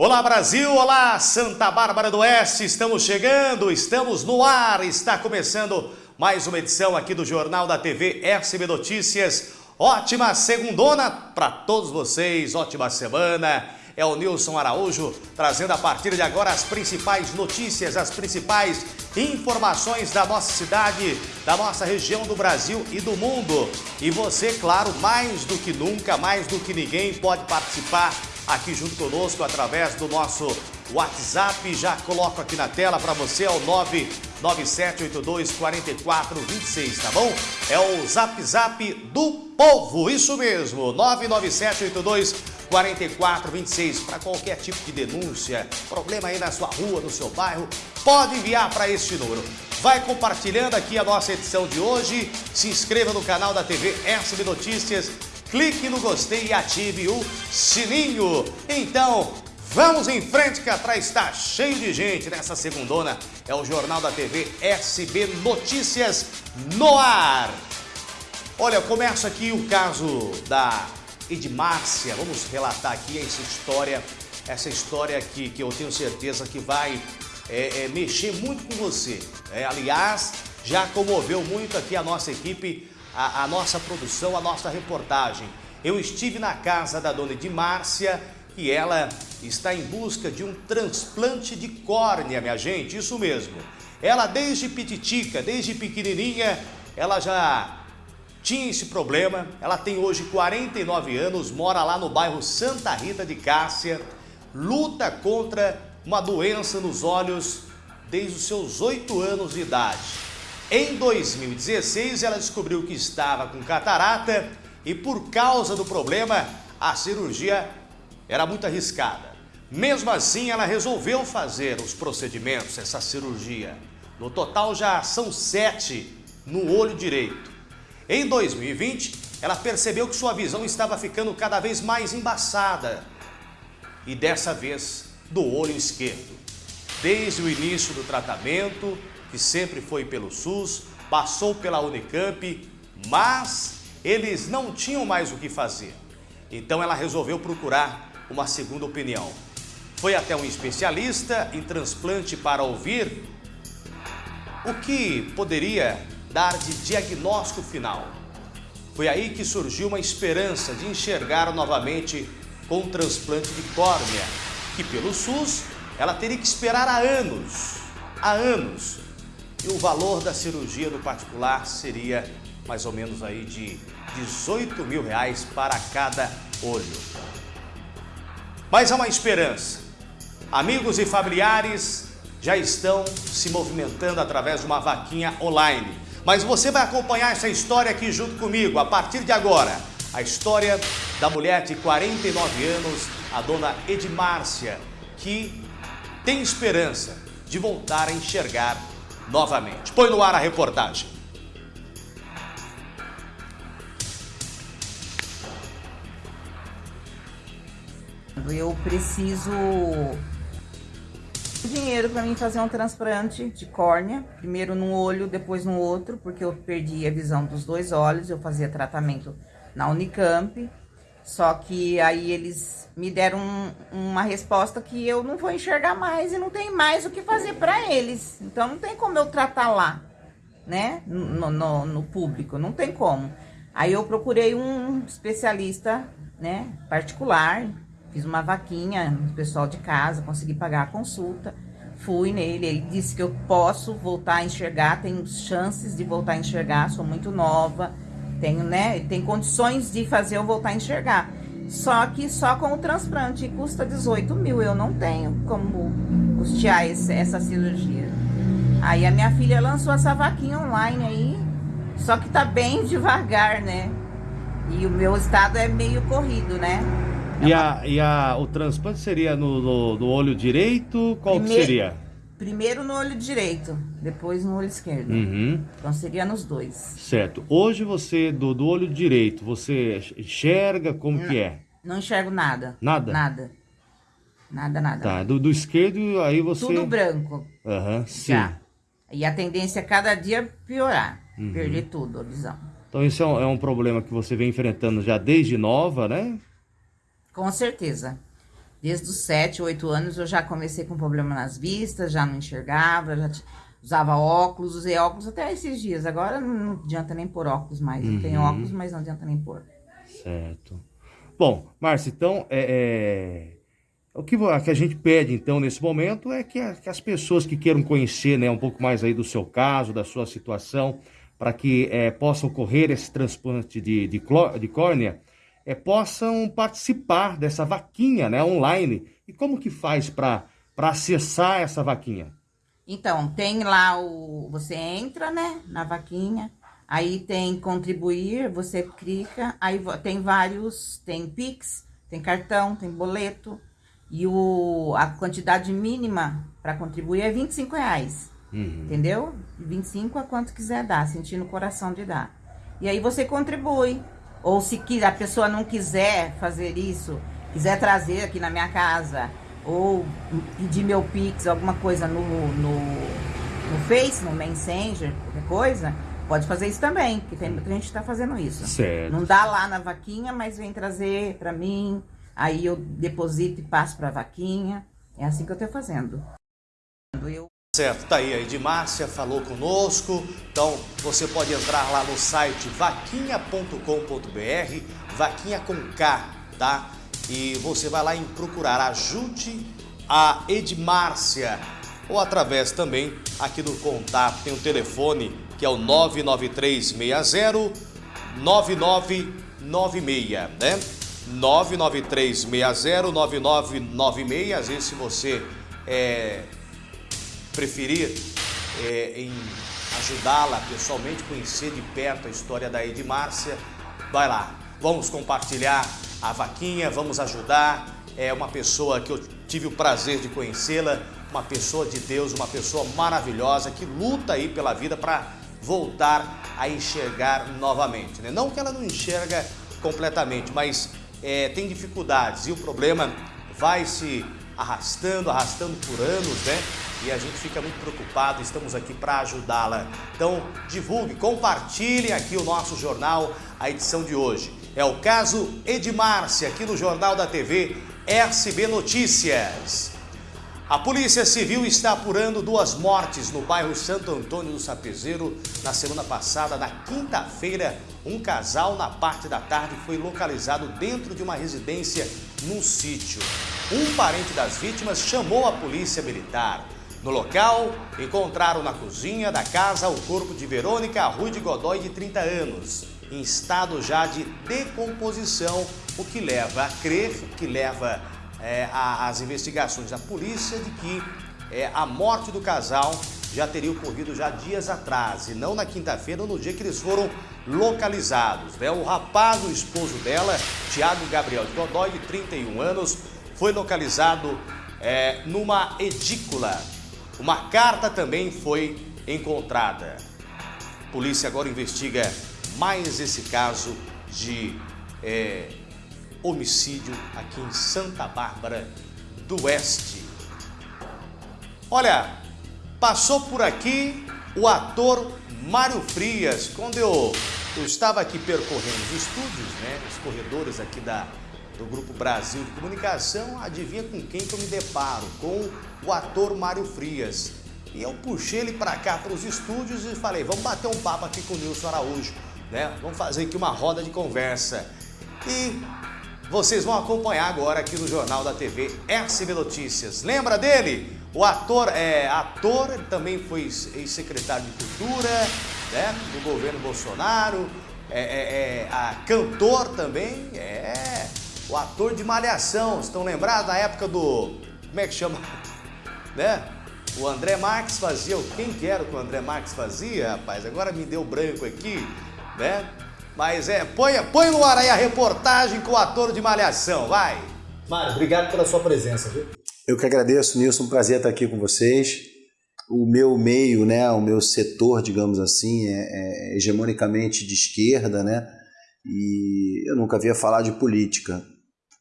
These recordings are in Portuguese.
Olá Brasil, olá Santa Bárbara do Oeste, estamos chegando, estamos no ar, está começando mais uma edição aqui do Jornal da TV SB Notícias. Ótima segundona para todos vocês, ótima semana. É o Nilson Araújo trazendo a partir de agora as principais notícias, as principais informações da nossa cidade, da nossa região do Brasil e do mundo. E você, claro, mais do que nunca, mais do que ninguém, pode participar aqui junto conosco através do nosso WhatsApp. Já coloco aqui na tela para você, é o 997824426, tá bom? É o Zap Zap do Povo, isso mesmo, 997824426. Para qualquer tipo de denúncia, problema aí na sua rua, no seu bairro, pode enviar para este número. Vai compartilhando aqui a nossa edição de hoje, se inscreva no canal da TV SB Notícias, clique no gostei e ative o sininho. Então, vamos em frente que atrás está cheio de gente nessa segundona. É o Jornal da TV SB Notícias no ar. Olha, eu começo aqui o caso da Edmárcia. Vamos relatar aqui essa história, essa história aqui que eu tenho certeza que vai é, é, mexer muito com você. É, aliás, já comoveu muito aqui a nossa equipe a, a nossa produção, a nossa reportagem. Eu estive na casa da dona de Márcia e ela está em busca de um transplante de córnea, minha gente, isso mesmo. Ela desde pititica, desde pequenininha, ela já tinha esse problema. Ela tem hoje 49 anos, mora lá no bairro Santa Rita de Cássia, luta contra uma doença nos olhos desde os seus 8 anos de idade. Em 2016, ela descobriu que estava com catarata e por causa do problema, a cirurgia era muito arriscada. Mesmo assim, ela resolveu fazer os procedimentos, essa cirurgia. No total, já são sete no olho direito. Em 2020, ela percebeu que sua visão estava ficando cada vez mais embaçada. E dessa vez, do olho esquerdo. Desde o início do tratamento, que sempre foi pelo SUS, passou pela Unicamp, mas eles não tinham mais o que fazer. Então ela resolveu procurar uma segunda opinião. Foi até um especialista em transplante para ouvir o que poderia dar de diagnóstico final. Foi aí que surgiu uma esperança de enxergar novamente com um transplante de córnea, que pelo SUS ela teria que esperar há anos, há anos, e o valor da cirurgia do particular seria mais ou menos aí de 18 mil reais para cada olho. Mas há uma esperança. Amigos e familiares já estão se movimentando através de uma vaquinha online. Mas você vai acompanhar essa história aqui junto comigo a partir de agora. A história da mulher de 49 anos, a dona Edmárcia, que tem esperança de voltar a enxergar novamente. Põe no ar a reportagem. Eu preciso dinheiro para mim fazer um transplante de córnea, primeiro num olho, depois no outro, porque eu perdi a visão dos dois olhos, eu fazia tratamento na Unicamp, só que aí eles me deram um, uma resposta que eu não vou enxergar mais e não tem mais o que fazer para eles. Então não tem como eu tratar lá, né? No, no, no, público, não tem como. Aí eu procurei um especialista, né? Particular, fiz uma vaquinha no pessoal de casa, consegui pagar a consulta. Fui nele, ele disse que eu posso voltar a enxergar, tenho chances de voltar a enxergar, sou muito nova tenho, né? Tem condições de fazer eu voltar a enxergar. Só que só com o transplante custa 18 mil. Eu não tenho como custear esse, essa cirurgia. Aí a minha filha lançou essa vaquinha online aí. Só que tá bem devagar, né? E o meu estado é meio corrido, né? É e, a, e a, o transplante seria no, no, no olho direito? Qual Primeiro, seria? Primeiro no olho direito, depois no olho esquerdo. Uhum. Então seria nos dois. Certo. Hoje você, do, do olho direito, você enxerga como não, que é? Não enxergo nada. Nada? Nada. Nada, nada. Tá, do, do esquerdo aí você... Tudo branco. Aham, uhum, sim. Já. E a tendência é cada dia piorar, uhum. perder tudo, a visão. Então isso é um, é um problema que você vem enfrentando já desde nova, né? Com certeza. Desde os 7, 8 anos eu já comecei com problema nas vistas, já não enxergava, já usava óculos, usei óculos até esses dias. Agora não adianta nem pôr óculos mais. Uhum. Eu tenho uhum. óculos, mas não adianta nem pôr. Certo. Bom, Márcia, então, é, é... o que, a gente pede, então, nesse momento é que, a, que, as pessoas que queiram conhecer né, um pouco mais aí do seu caso, da sua situação, para que é, possa ocorrer esse transplante de, de, de córnea, é, possam participar dessa vaquinha né, online. E como que faz para acessar essa vaquinha? Então, tem lá o... Você entra, né, na vaquinha, aí tem contribuir, você clica, aí tem vários, tem Pix, tem cartão, tem boleto, e o, a quantidade mínima para contribuir é 25 reais, uhum. entendeu? 25 a quanto quiser dar, sentindo o coração de dar. E aí você contribui, ou se a pessoa não quiser fazer isso, quiser trazer aqui na minha casa, ou pedir meu Pix, alguma coisa no, no, no Face, no Messenger, qualquer coisa, pode fazer isso também, porque tem muita gente que está fazendo isso. Certo. Não dá lá na vaquinha, mas vem trazer para mim, aí eu deposito e passo para a vaquinha. É assim que eu estou fazendo. Eu... Certo, tá aí a Edmárcia falou conosco, então você pode entrar lá no site vaquinha.com.br, vaquinha com K, tá? E você vai lá em procurar, ajude a Edmárcia, ou através também aqui do contato, tem o telefone que é o 99360 9996, né? 99360 9996, às vezes se você é, preferir é, em ajudá-la pessoalmente, conhecer de perto a história da Edmárcia, vai lá. Vamos compartilhar a vaquinha, vamos ajudar. É uma pessoa que eu tive o prazer de conhecê-la, uma pessoa de Deus, uma pessoa maravilhosa que luta aí pela vida para voltar a enxergar novamente. Né? Não que ela não enxerga completamente, mas é, tem dificuldades e o problema vai se arrastando, arrastando por anos, né? E a gente fica muito preocupado, estamos aqui para ajudá-la. Então, divulgue, compartilhe aqui o nosso jornal, a edição de hoje. É o caso Edmárcia, aqui no Jornal da TV SB Notícias. A Polícia Civil está apurando duas mortes no bairro Santo Antônio do Sapezeiro na semana passada, na quinta-feira. Um casal, na parte da tarde, foi localizado dentro de uma residência num sítio. Um parente das vítimas chamou a polícia militar. No local, encontraram na cozinha da casa o corpo de Verônica Rui de Godoy, de 30 anos, em estado já de decomposição, o que leva a crer, que leva é, as investigações da polícia de que é, a morte do casal já teria ocorrido já dias atrás, e não na quinta-feira, no dia que eles foram localizados. Né? O rapaz, o esposo dela, Tiago Gabriel de Godoy, de 31 anos, foi localizado é, numa edícula. Uma carta também foi encontrada. A polícia agora investiga mais esse caso de é, homicídio aqui em Santa Bárbara do Oeste. Olha, passou por aqui o ator Mário Frias, quando eu, eu estava aqui percorrendo os estúdios, né, os corredores aqui da, do Grupo Brasil de Comunicação, adivinha com quem que eu me deparo? Com o ator Mário Frias. E eu puxei ele para cá, para os estúdios e falei, vamos bater um papo aqui com o Nilson Araújo, né? Vamos fazer aqui uma roda de conversa. E vocês vão acompanhar agora aqui no Jornal da TV SB Notícias. Lembra dele? O ator, é, ator, ele também foi ex-secretário de Cultura, né, do governo Bolsonaro, é, é, é, a cantor também, é, o ator de Malhação, estão lembrados da época do, como é que chama, né? O André Marques fazia, quem que era que o André Marques fazia, rapaz? Agora me deu branco aqui, né? Mas é, põe, põe no ar aí a reportagem com o ator de Malhação, vai! Mário, obrigado pela sua presença, viu? Eu que agradeço, Nilson, um prazer estar aqui com vocês. O meu meio, né, o meu setor, digamos assim, é, é hegemonicamente de esquerda, né? E eu nunca havia falar de política.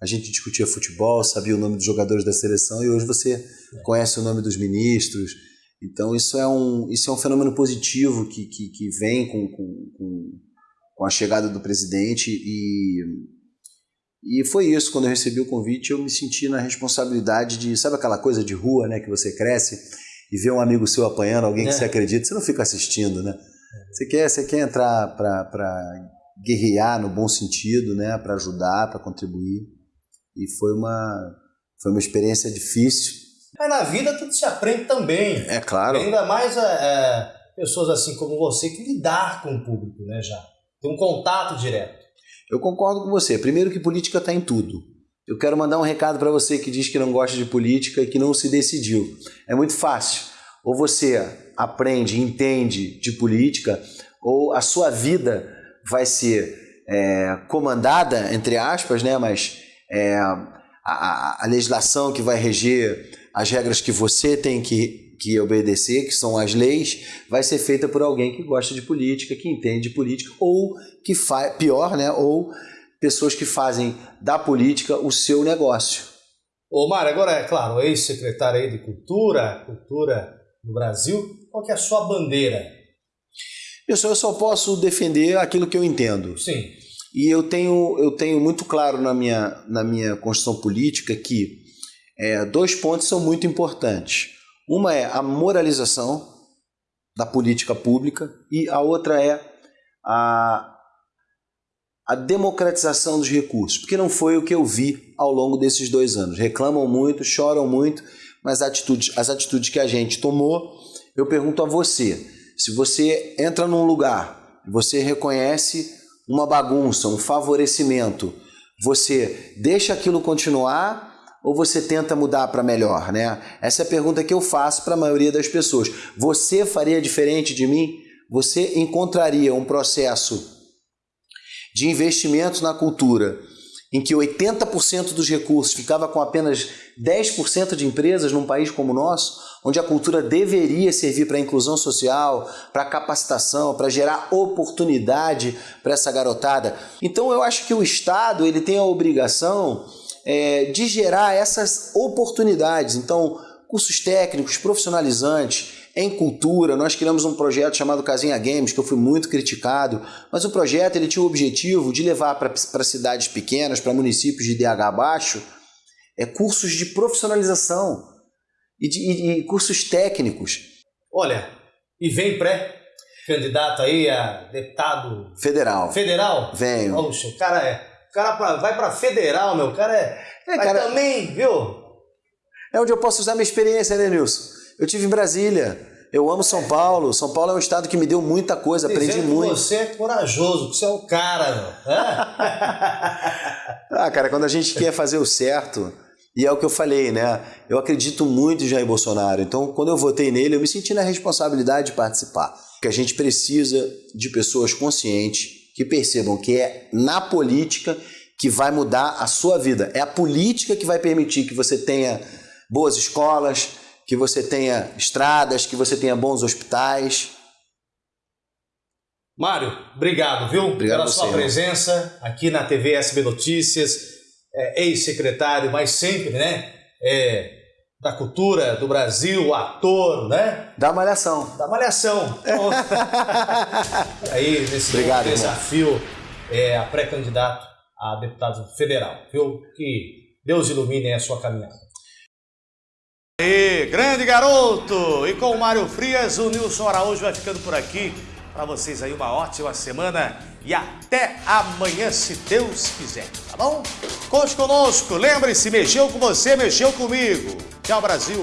A gente discutia futebol, sabia o nome dos jogadores da seleção e hoje você conhece o nome dos ministros. Então isso é um, isso é um fenômeno positivo que, que, que vem com, com, com com a chegada do presidente e E foi isso, quando eu recebi o convite, eu me senti na responsabilidade de, sabe aquela coisa de rua, né, que você cresce e vê um amigo seu apanhando, alguém que é. você acredita, você não fica assistindo, né? Você quer, você quer entrar para guerrear no bom sentido, né, para ajudar, para contribuir. E foi uma foi uma experiência difícil. Mas na vida tudo se aprende também. É claro. E ainda mais é, é, pessoas assim como você que lidar com o público, né, já. Tem um contato direto. Eu concordo com você. Primeiro que política está em tudo. Eu quero mandar um recado para você que diz que não gosta de política e que não se decidiu. É muito fácil. Ou você aprende, entende de política, ou a sua vida vai ser é, comandada, entre aspas, né? mas é, a, a, legislação que vai reger as regras que você tem que, que obedecer, que são as leis, vai ser feita por alguém que gosta de política, que entende de política, ou que faz, pior, né? ou pessoas que fazem da política o seu negócio. Ô Mário, agora é claro, ex-secretário aí de Cultura, Cultura no Brasil, qual que é a sua bandeira? Eu só, eu só posso defender aquilo que eu entendo. Sim. E eu tenho, eu tenho muito claro na minha, na minha construção política que é, dois pontos são muito importantes. Uma é a moralização da política pública e a outra é a, a democratização dos recursos, porque não foi o que eu vi ao longo desses dois anos. Reclamam muito, choram muito, mas as atitudes, as atitudes que a gente tomou, eu pergunto a você, se você entra num lugar, você reconhece uma bagunça, um favorecimento, você deixa aquilo continuar ou você tenta mudar para melhor, né? Essa é a pergunta que eu faço para a maioria das pessoas. Você faria diferente de mim? Você encontraria um processo de investimento na cultura em que 80% dos recursos ficava com apenas 10% de empresas num país como o nosso, onde a cultura deveria servir para inclusão social, para capacitação, para gerar oportunidade para essa garotada. Então eu acho que o Estado ele tem a obrigação é, de gerar essas oportunidades. Então, cursos técnicos, profissionalizantes, em cultura, nós criamos um projeto chamado Casinha Games, que eu fui muito criticado, mas o projeto ele tinha o objetivo de levar para cidades pequenas, para municípios de DH baixo, é, cursos de profissionalização e, de, e, e cursos técnicos. Olha, e vem pré-candidato aí a deputado... Federal. Federal? Venho. Poxa, o cara é... O cara vai para federal, meu. O cara é... é cara, também, viu? É onde eu posso usar minha experiência, né, Nilson? Eu tive em Brasília. Eu amo São Paulo. São Paulo é um estado que me deu muita coisa, Dizendo aprendi muito. você é corajoso, você é o cara, meu. ah, cara, quando a gente quer fazer o certo, e é o que eu falei, né? Eu acredito muito em Jair Bolsonaro. Então, quando eu votei nele, eu me senti na responsabilidade de participar. Que a gente precisa de pessoas conscientes que percebam que é na política que vai mudar a sua vida. É a política que vai permitir que você tenha boas escolas, que você tenha estradas, que você tenha bons hospitais. Mário, obrigado, viu? Obrigado pela sua presença aqui na TV SB Notícias, é, ex-secretário, mas sempre, né? É, da cultura do Brasil, ator, né? Da Malhação. Da Malhação. aí, nesse Obrigado, desafio, é, a pré-candidato a deputado federal, viu? Que Deus ilumine a sua caminhada. E grande garoto! E com o Mário Frias, o Nilson Araújo vai ficando por aqui. Para vocês aí uma ótima semana e até amanhã, se Deus quiser, tá bom? Conte conosco, lembre-se, mexeu com você, mexeu comigo. Tchau, Brasil!